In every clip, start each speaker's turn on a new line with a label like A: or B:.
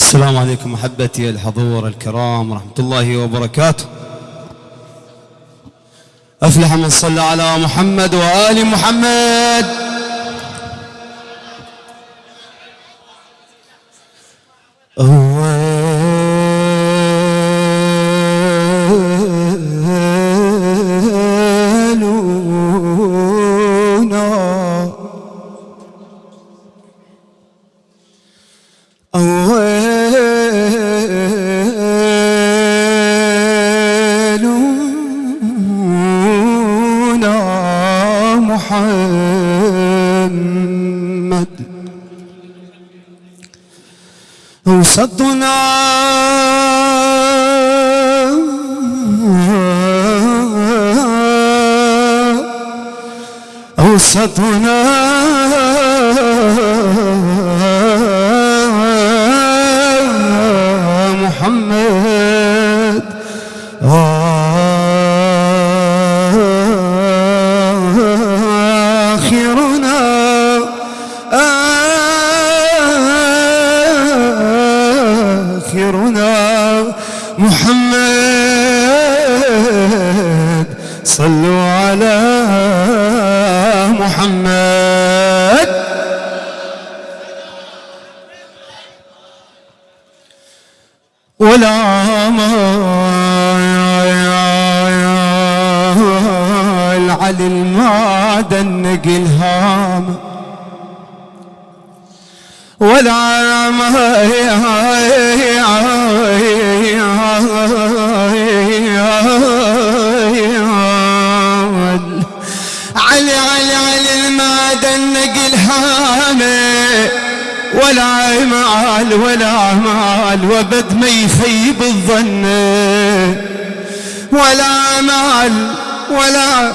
A: السلام عليكم محبتي الحضور الكرام ورحمة الله وبركاته. أفلح من صلى على محمد وآل محمد. أولنا وسطنا أوسطنا محمد محمد. ولا ولا مال وبد ما يخيب الظن. ولا مال ولا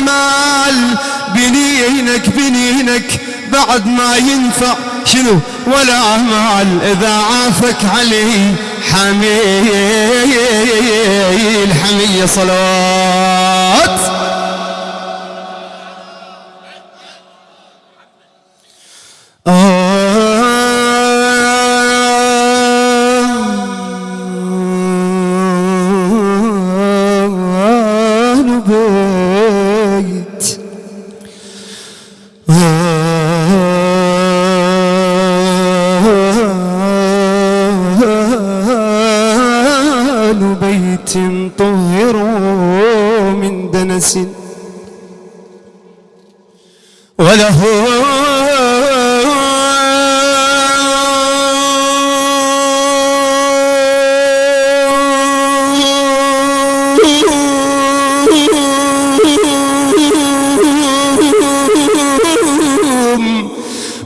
A: مال. بنينك بنينك بعد ما ينفع شنو؟ ولا مال. إذا عافك علي حميل حمية صلوات. طهروا من دنس. وله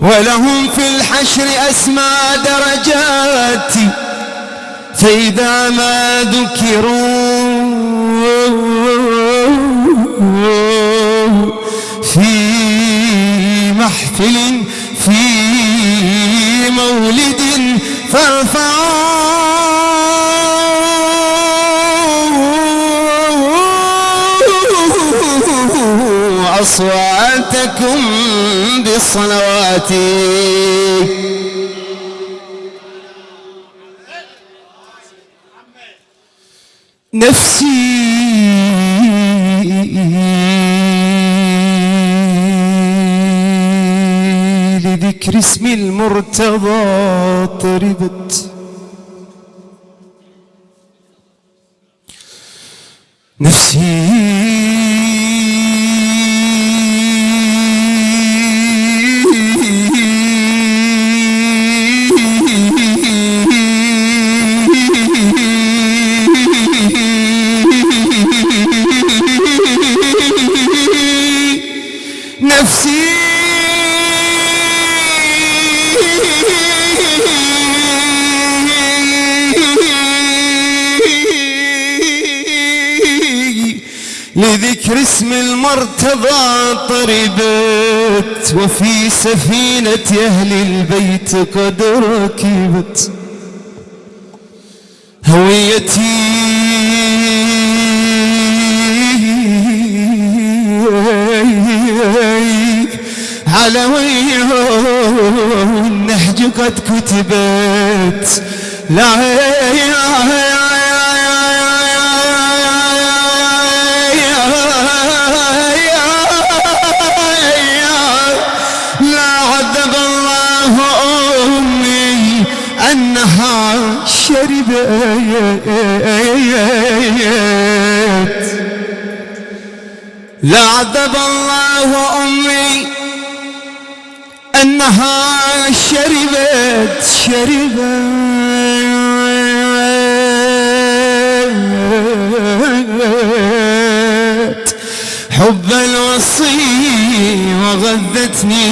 A: ولهم في الحشر أسمى درجات. فإذا ما ذكروا في محفل في مولد فارفعوا أصواتكم بالصلوات. نفسي. لذكر اسم المرتضى طربت. نفسي. لذكر اسم المرتضى طربت وفي سفينة أهل البيت قد ركبت. هويتي على ويهو والنهج قد كتبت. لا أنها شربت. لا عذب الله أمي أنها شربت شربت. حب الوصي وغذتني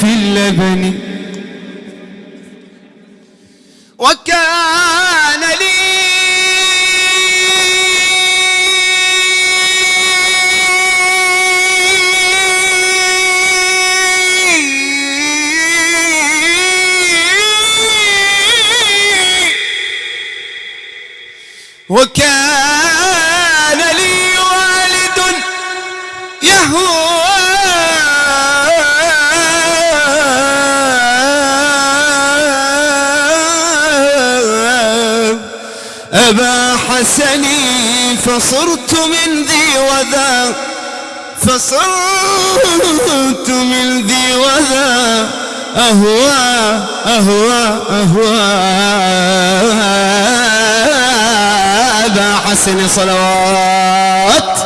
A: في اللبن. وكان لي والد يهوى أبا حسني فصرت من ذي وذا. فصرت من ذي وذا. أهوى أهوى أهوى. أبا حسن صلوات.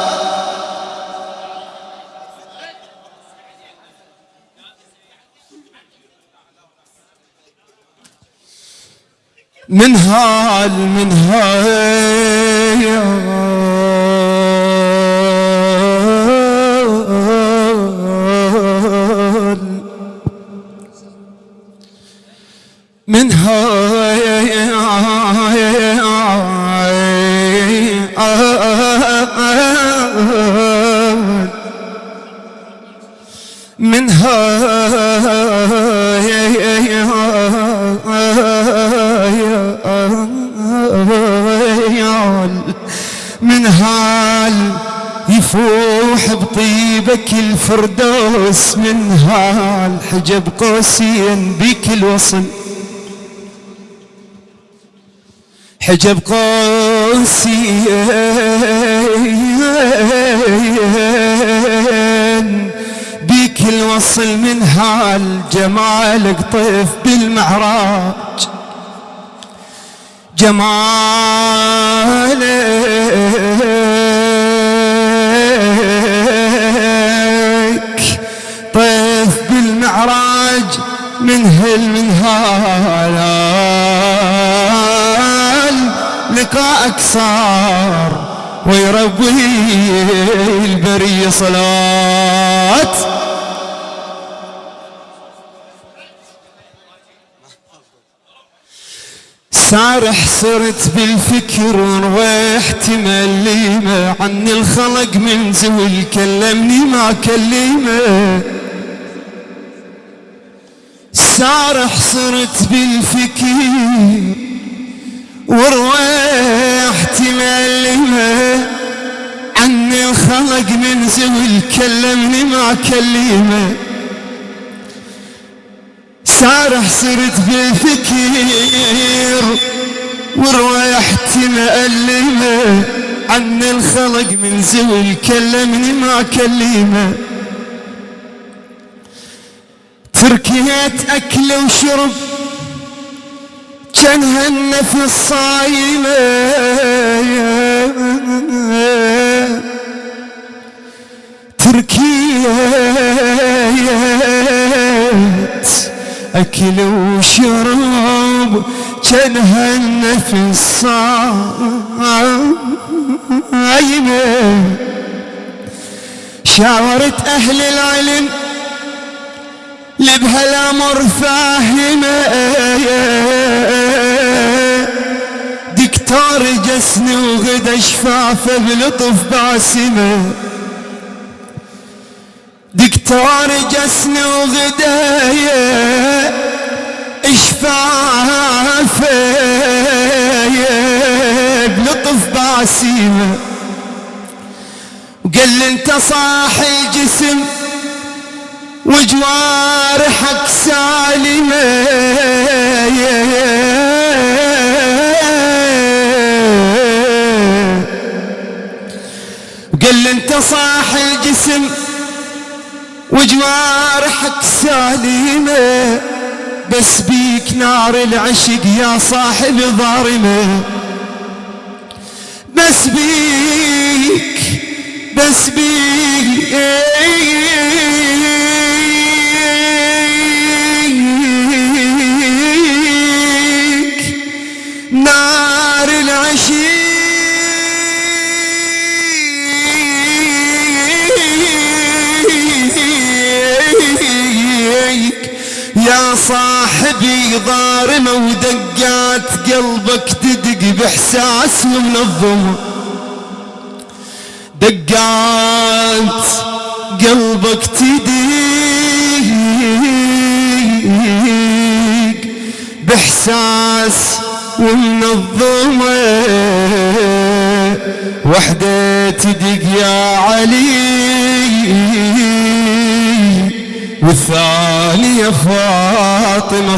A: من هال من هال. من هال يفوح بطيبك الفردوس من هال حجب قوسين بك الوصل. حجب قوسين بك الوصل من هال جمالك طيف بالمعراج. جمالك بالمعراج من هل من هال لقاءك صار ويربي البرية صلاة سارح صرت بالفكر ورويحت مليمة عن الخلق من زول كلمني ما كلمه. سارح صرت بالفكر ورويحت مليمة عن الخلق من زول كلمني ما كلمة. سارح صرت بالفكر ورويحت مألمة عن الخلق من زول كلمني ما كلمة. تركيت أكل وشرب كانها النفس صايمة تركيت أكل وشرب كانها النفس صايمة شاورت أهل العلم لبهالأمر فاهمة. دكتور جسني وغدا شفافه بلطف باسمة. دكتور جسني وغدايا اشفافه بلطف باسمة. وقال أنت صاحي الجسم. وجوارح وياك سالمة. وقال انت صاح الجسم. وجوارحك سالمة. بس بيك نار العشق يا صاحب ظارمة بس بيك بس بيك. نار العشيق. يا صاحبي ضارمة ودقات قلبك تدق بإحساس ومنظمة دقات قلبك تدق بإحساس ومنظمة وحدة تدق يا علي. والثانية فاطمة